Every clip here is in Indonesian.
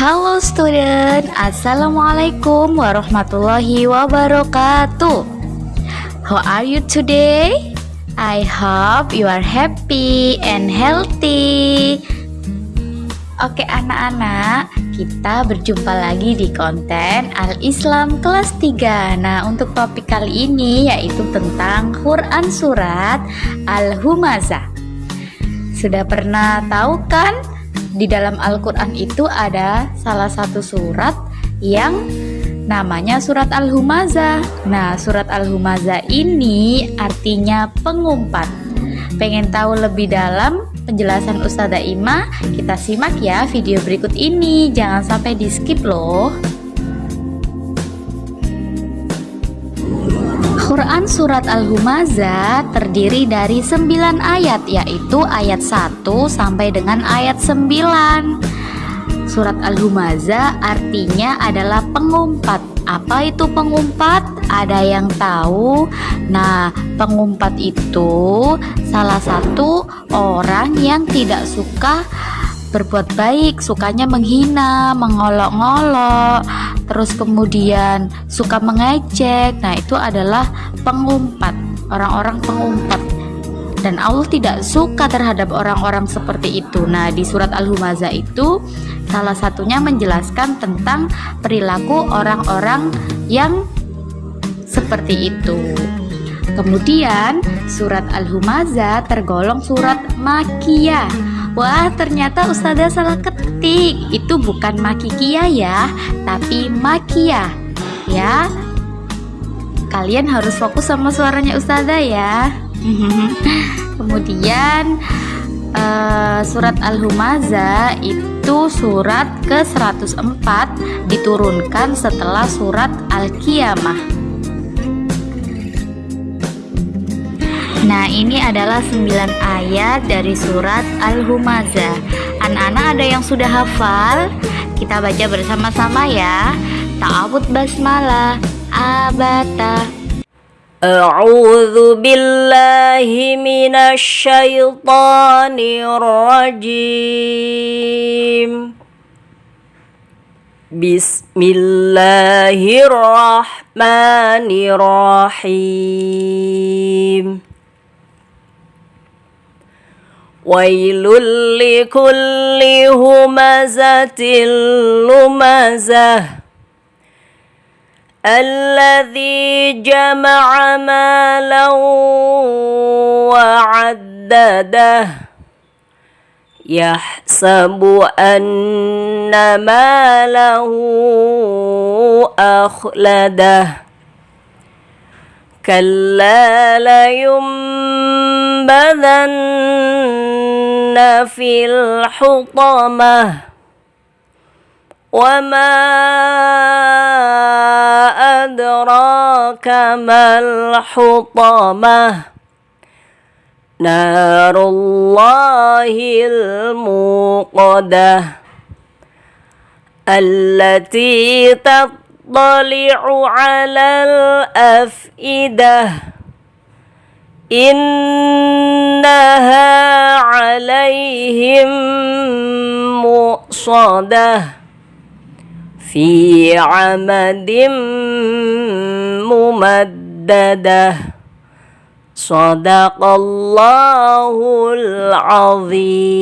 Halo student, Assalamualaikum warahmatullahi wabarakatuh How are you today? I hope you are happy and healthy Oke anak-anak, kita berjumpa lagi di konten Al-Islam kelas 3 Nah untuk topik kali ini yaitu tentang Quran Surat Al-Humazah Sudah pernah tahu kan? Di dalam Al-Quran itu ada salah satu surat yang namanya surat Al-Humazah Nah surat Al-Humazah ini artinya pengumpat Pengen tahu lebih dalam penjelasan Ustazah Ima, kita simak ya video berikut ini. Jangan sampai di skip loh. Quran Surat Al-Humazah terdiri dari 9 ayat yaitu ayat 1 sampai dengan ayat 9 Surat Al-Humazah artinya adalah pengumpat apa itu pengumpat? Ada yang tahu? Nah, pengumpat itu salah satu orang yang tidak suka berbuat baik, sukanya menghina, mengolok-ngolok, terus kemudian suka mengejek. Nah, itu adalah pengumpat, orang-orang pengumpat. Dan Allah tidak suka terhadap orang-orang seperti itu. Nah, di surat Al-Humazah itu salah satunya menjelaskan tentang perilaku orang-orang yang seperti itu. Kemudian surat Al-Humazah tergolong surat Makiyah. Wah, ternyata Ustazah salah ketik. Itu bukan Makikiyah ya, tapi Makiyah. Ya. Kalian harus fokus sama suaranya Ustazah ya. Kemudian uh, surat Al-Humazah itu surat ke-104 diturunkan setelah surat Al-Qiyamah. Nah ini adalah 9 ayat dari surat Al-Humazah. Anak-anak ada yang sudah hafal? Kita baca bersama-sama ya. Ta'awud basmalah. Abata. A'udzu billahi minasy syaithanir rajim Bismillahirrahmanirrahim. ويل لكل همزة لمزة. الذي جمع مالا وعدده. يحسب أن ماله أخلده. كلا لينبذن في الحطمه وما أدراك ما الحطمة نار الله الموقدة التي تطلع على الأفئدة إنها عليهم مؤصدة في عمد ممددة. صدق الله العظيم.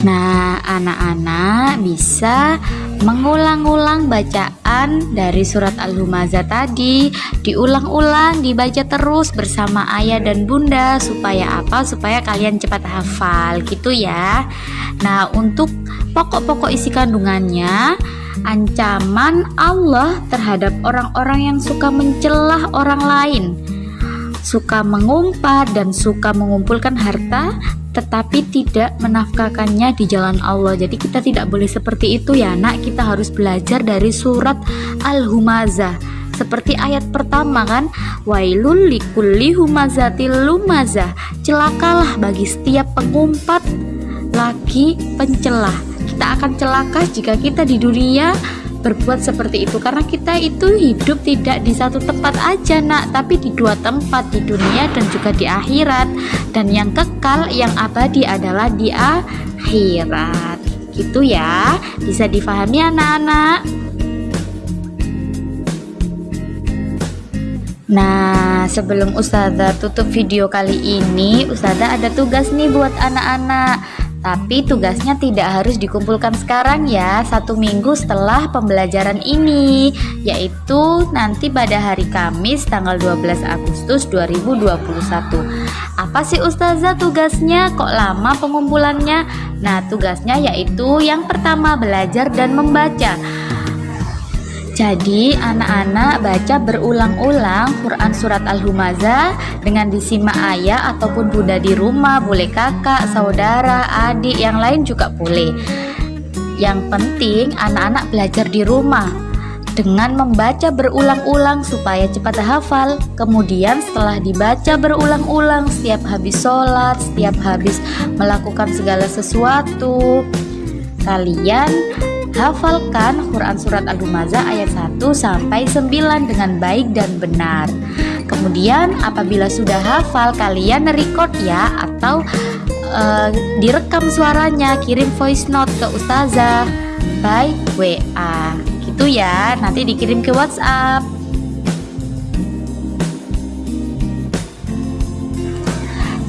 Nah, anak-anak bisa mengulang-ulang bacaan dari surat Al-Humazah tadi, diulang-ulang, dibaca terus bersama ayah dan bunda supaya apa? Supaya kalian cepat hafal gitu ya. Nah, untuk pokok-pokok isi kandungannya ancaman Allah terhadap orang-orang yang suka mencelah orang lain suka mengumpat dan suka mengumpulkan harta tetapi tidak menafkahkannya di jalan Allah. Jadi kita tidak boleh seperti itu ya, Nak. Kita harus belajar dari surat Al-Humazah. Seperti ayat pertama kan, wailul likulli humazatil lumazah. Celakalah bagi setiap pengumpat lagi pencelah. Kita akan celaka jika kita di dunia berbuat seperti itu karena kita itu hidup tidak di satu tempat aja nak tapi di dua tempat di dunia dan juga di akhirat dan yang kekal yang abadi adalah di akhirat. Gitu ya, bisa difahami anak-anak. Nah, sebelum Ustazah tutup video kali ini, Ustazah ada tugas nih buat anak-anak. Tapi tugasnya tidak harus dikumpulkan sekarang ya, satu minggu setelah pembelajaran ini, yaitu nanti pada hari Kamis tanggal 12 Agustus 2021. Apa sih Ustazah tugasnya? Kok lama pengumpulannya? Nah, tugasnya yaitu yang pertama belajar dan membaca. Jadi anak-anak baca berulang-ulang Quran Surat Al-Humazah dengan disimak ayah ataupun bunda di rumah Boleh kakak, saudara, adik, yang lain juga boleh. Yang penting anak-anak belajar di rumah dengan membaca berulang-ulang supaya cepat hafal. Kemudian setelah dibaca berulang-ulang setiap habis sholat, setiap habis melakukan segala sesuatu Kalian Hafalkan Quran Surat Al-Humazah ayat 1 sampai 9 dengan baik dan benar. Kemudian apabila sudah hafal kalian record ya atau uh, direkam suaranya kirim voice note ke ustazah by WA. Gitu ya, nanti dikirim ke WhatsApp.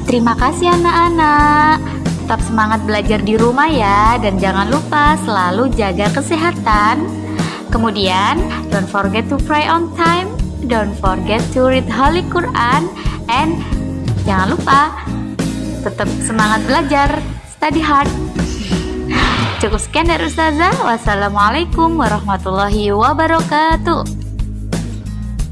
Terima kasih anak-anak. Tetap semangat belajar di rumah ya dan jangan lupa selalu jaga kesehatan. Kemudian, don't forget to pray on time, don't forget to read Holy Quran, and jangan lupa tetap semangat belajar, study hard. Cukup sekian dari Ustazah. Wassalamualaikum warahmatullahi wabarakatuh.